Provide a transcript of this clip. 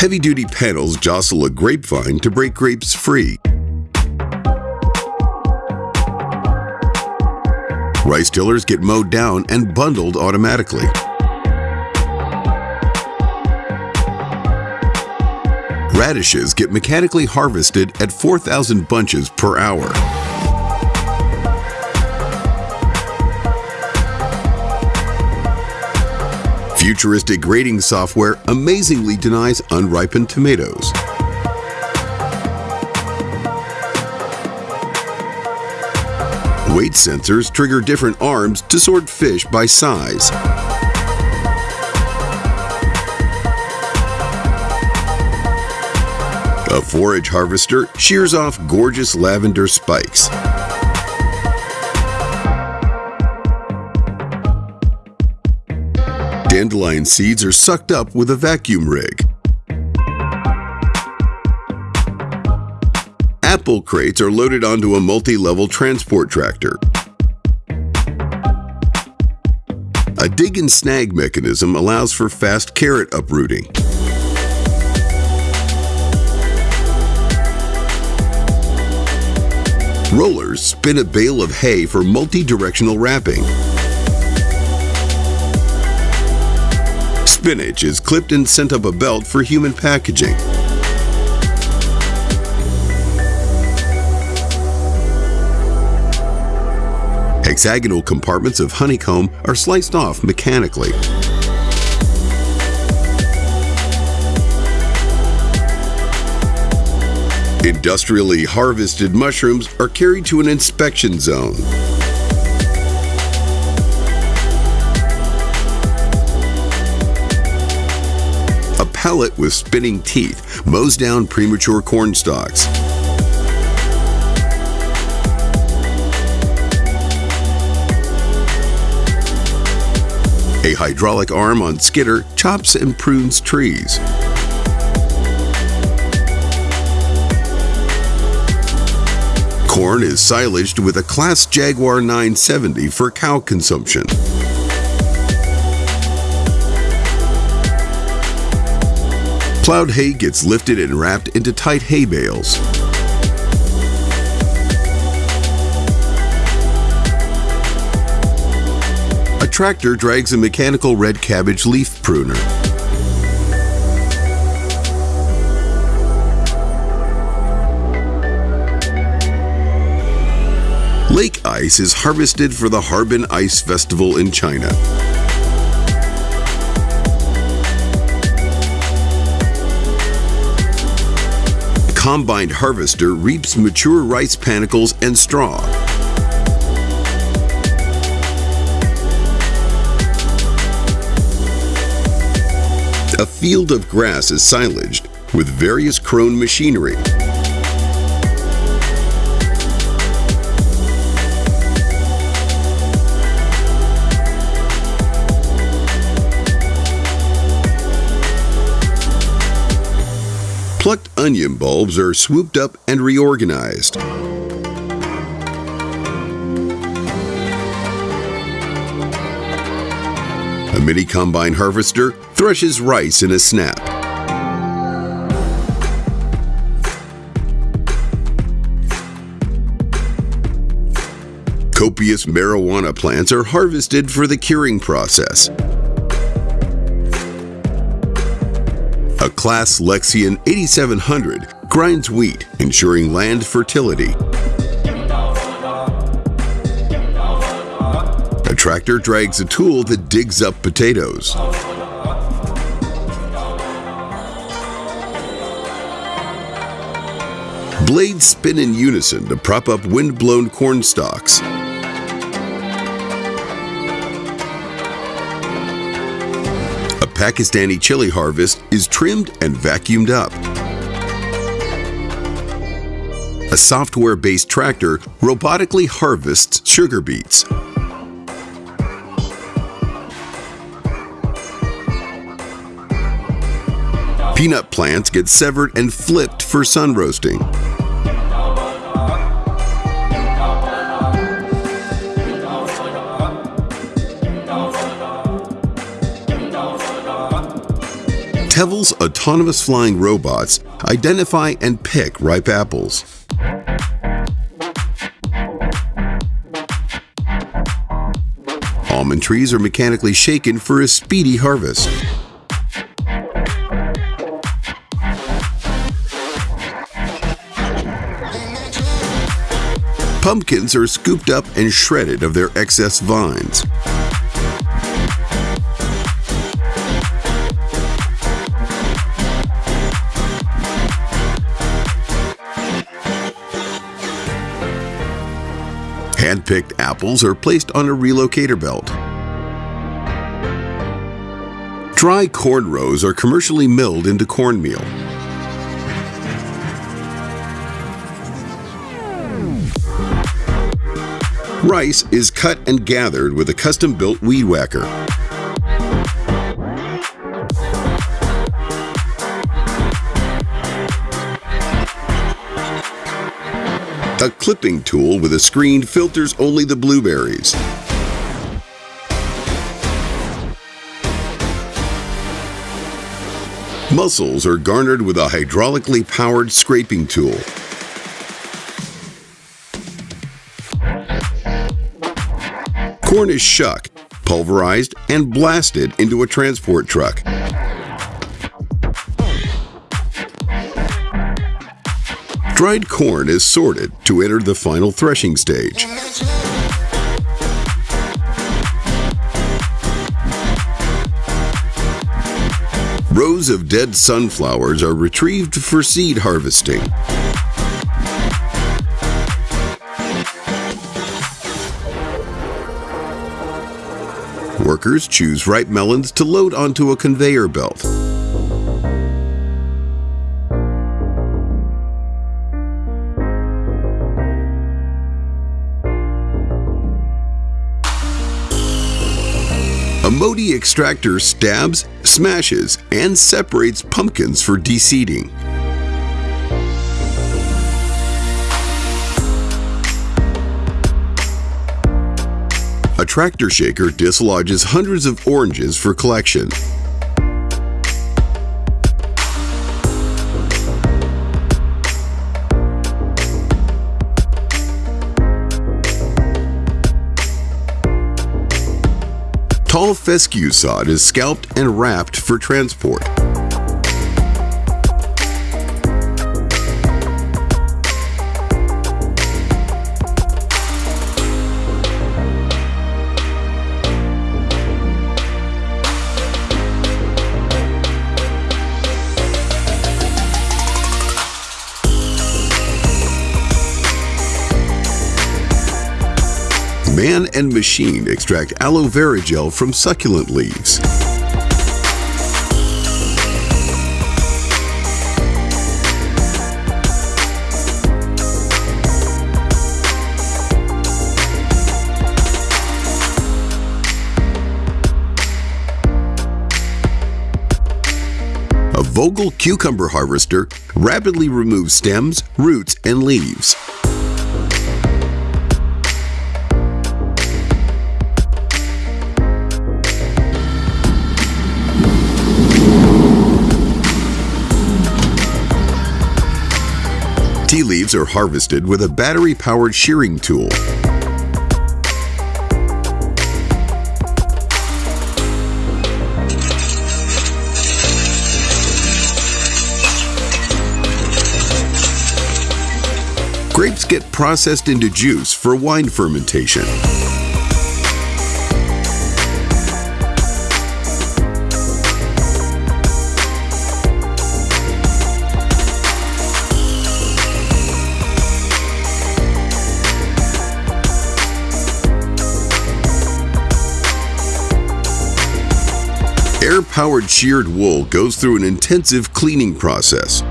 Heavy-duty panels jostle a grapevine to break grapes free. Rice tillers get mowed down and bundled automatically. Radishes get mechanically harvested at 4,000 bunches per hour. Futuristic grading software amazingly denies unripened tomatoes. Weight sensors trigger different arms to sort fish by size. A forage harvester shears off gorgeous lavender spikes. Dandelion seeds are sucked up with a vacuum rig. Apple crates are loaded onto a multi-level transport tractor. A dig and snag mechanism allows for fast carrot uprooting. Rollers spin a bale of hay for multi-directional wrapping. Spinach is clipped and sent up a belt for human packaging. Hexagonal compartments of honeycomb are sliced off mechanically. Industrially harvested mushrooms are carried to an inspection zone. A pallet with spinning teeth mows down premature corn stalks. A hydraulic arm on skidder chops and prunes trees. Corn is silaged with a Claas Jaguar 970 for cow consumption. Plowed hay gets lifted and wrapped into tight hay bales. A tractor drags a mechanical red cabbage leaf pruner. Lake ice is harvested for the Harbin Ice Festival in China. A combined harvester reaps mature rice panicles and straw. A field of grass is silaged with various Krone machinery. Plucked onion bulbs are swooped up and reorganized. A mini combine harvester threshes rice in a snap. Copious marijuana plants are harvested for the curing process. A Lexion 8700 grinds wheat, ensuring land fertility. A tractor drags a tool that digs up potatoes. Blades spin in unison to prop up wind-blown corn stalks. Pakistani chili harvest is trimmed and vacuumed up. A software-based tractor robotically harvests sugar beets. Peanut plants get severed and flipped for sun roasting. Tevel's autonomous flying robots identify and pick ripe apples. Almond trees are mechanically shaken for a speedy harvest. Pumpkins are scooped up and shredded of their excess vines. Hand-picked apples are placed on a relocator belt. Dry corn rows are commercially milled into cornmeal. Rice is cut and gathered with a custom-built weed whacker. A clipping tool with a screen filters only the blueberries. Mussels are garnered with a hydraulically powered scraping tool. Corn is shucked, pulverized, and blasted into a transport truck. Dried corn is sorted to enter the final threshing stage. Rows of dead sunflowers are retrieved for seed harvesting. Workers choose ripe melons to load onto a conveyor belt. Modi extractor stabs, smashes, and separates pumpkins for deseeding. A tractor shaker dislodges hundreds of oranges for collection. Tall fescue sod is scalped and wrapped for transport. Man and machine extract aloe vera gel from succulent leaves. A Vogel cucumber harvester rapidly removes stems, roots, and leaves. Tea leaves are harvested with a battery-powered shearing tool. Grapes get processed into juice for wine fermentation. Air-powered sheared wool goes through an intensive cleaning process.